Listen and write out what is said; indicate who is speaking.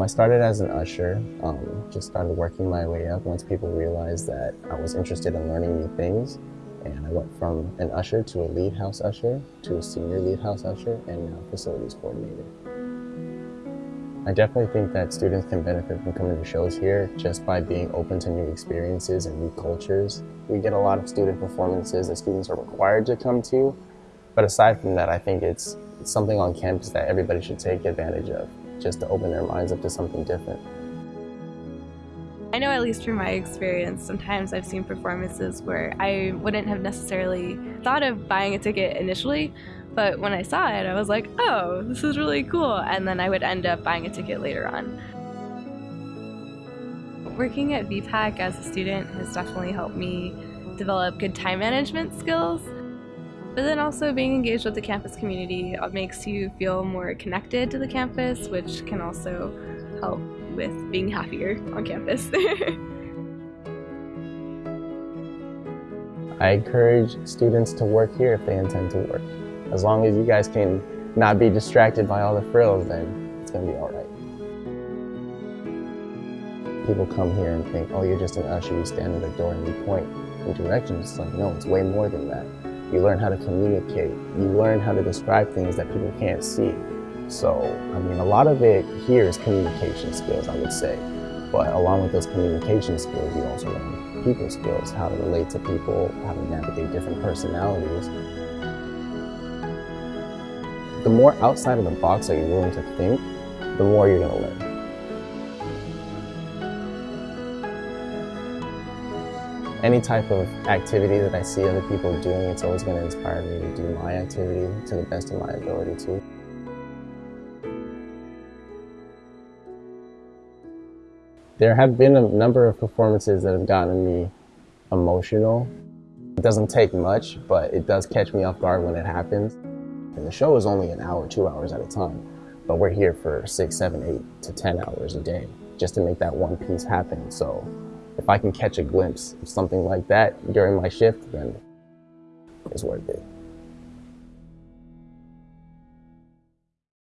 Speaker 1: I started as an usher, um, just started working my way up once people realized that I was interested in learning new things. And I went from an usher to a lead house usher, to a senior lead house usher, and now facilities coordinator. I definitely think that students can benefit from coming to shows here just by being open to new experiences and new cultures. We get a lot of student performances that students are required to come to, but aside from that, I think it's, it's something on campus that everybody should take advantage of, just to open their minds up to something different.
Speaker 2: I know at least from my experience, sometimes I've seen performances where I wouldn't have necessarily thought of buying a ticket initially, but when I saw it, I was like, oh, this is really cool. And then I would end up buying a ticket later on. Working at VPAC as a student has definitely helped me develop good time management skills. But then also being engaged with the campus community uh, makes you feel more connected to the campus, which can also help with being happier on campus.
Speaker 1: I encourage students to work here if they intend to work. As long as you guys can not be distracted by all the frills, then it's gonna be all right. People come here and think, oh, you're just an usher, you stand at the door and you point in directions. It's like, no, it's way more than that. You learn how to communicate. You learn how to describe things that people can't see. So, I mean, a lot of it here is communication skills, I would say. But along with those communication skills, you also learn people skills, how to relate to people, how to navigate different personalities. The more outside of the box that you're willing to think, the more you're gonna learn. Any type of activity that I see other people doing, it's always gonna inspire me to do my activity to the best of my ability too. There have been a number of performances that have gotten me emotional. It doesn't take much, but it does catch me off guard when it happens. And the show is only an hour, two hours at a time, but we're here for six, seven, eight to 10 hours a day just to make that one piece happen. So if I can catch a glimpse of something like that during my shift, then it's worth it.